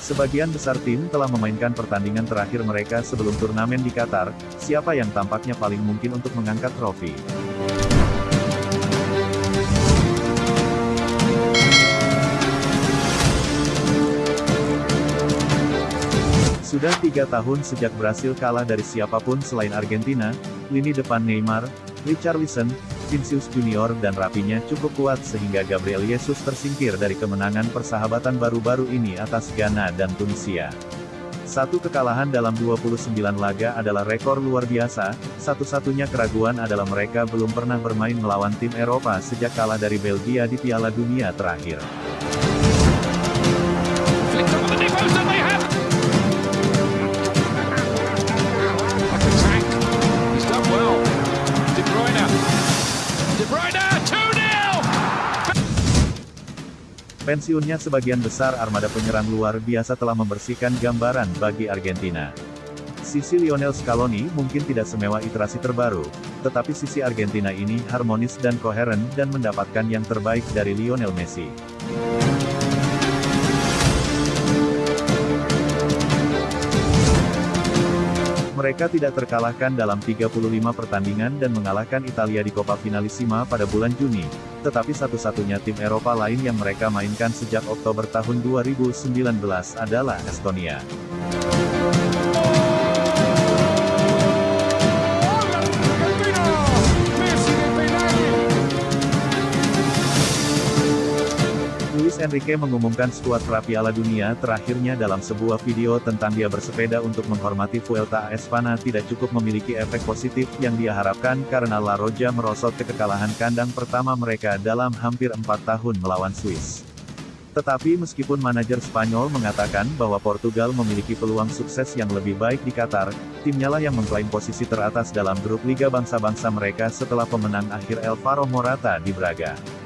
Sebagian besar tim telah memainkan pertandingan terakhir mereka sebelum turnamen di Qatar, siapa yang tampaknya paling mungkin untuk mengangkat trofi. Sudah tiga tahun sejak Brasil kalah dari siapa pun selain Argentina, lini depan Neymar, Richarlison, Vinicius Junior dan Rapinya cukup kuat sehingga Gabriel Jesus tersingkir dari kemenangan persahabatan baru-baru ini atas Ghana dan Tunisia. Satu kekalahan dalam 29 laga adalah rekor luar biasa, satu-satunya keraguan adalah mereka belum pernah bermain melawan tim Eropa sejak kalah dari Belgia di Piala Dunia terakhir. Pensiunnya sebagian besar armada penyerang luar biasa telah membersihkan gambaran bagi Argentina. Sisi Lionel Scaloni mungkin tidak semewah iterasi terbaru, tetapi sisi Argentina ini harmonis dan koheren dan mendapatkan yang terbaik dari Lionel Messi. Mereka tidak terkalahkan dalam 35 pertandingan dan mengalahkan Italia di Coppa Finalissima pada bulan Juni, tetapi satu-satunya tim Eropa lain yang mereka mainkan sejak Oktober tahun 2019 adalah Estonia. Luis Enrique mengumumkan skuad Piala Dunia terakhirnya dalam sebuah video tentang dia bersepeda untuk menghormati Vuelta a Espana tidak cukup memiliki efek positif yang dia harapkan karena La Roja merosot ke kekalahan kandang pertama mereka dalam hampir empat tahun melawan Swiss. Tetapi meskipun manajer Spanyol mengatakan bahwa Portugal memiliki peluang sukses yang lebih baik di Qatar, timnya lah yang mengklaim posisi teratas dalam grup Liga Bangsa-Bangsa mereka setelah pemenang akhir Elvaro Morata di Braga.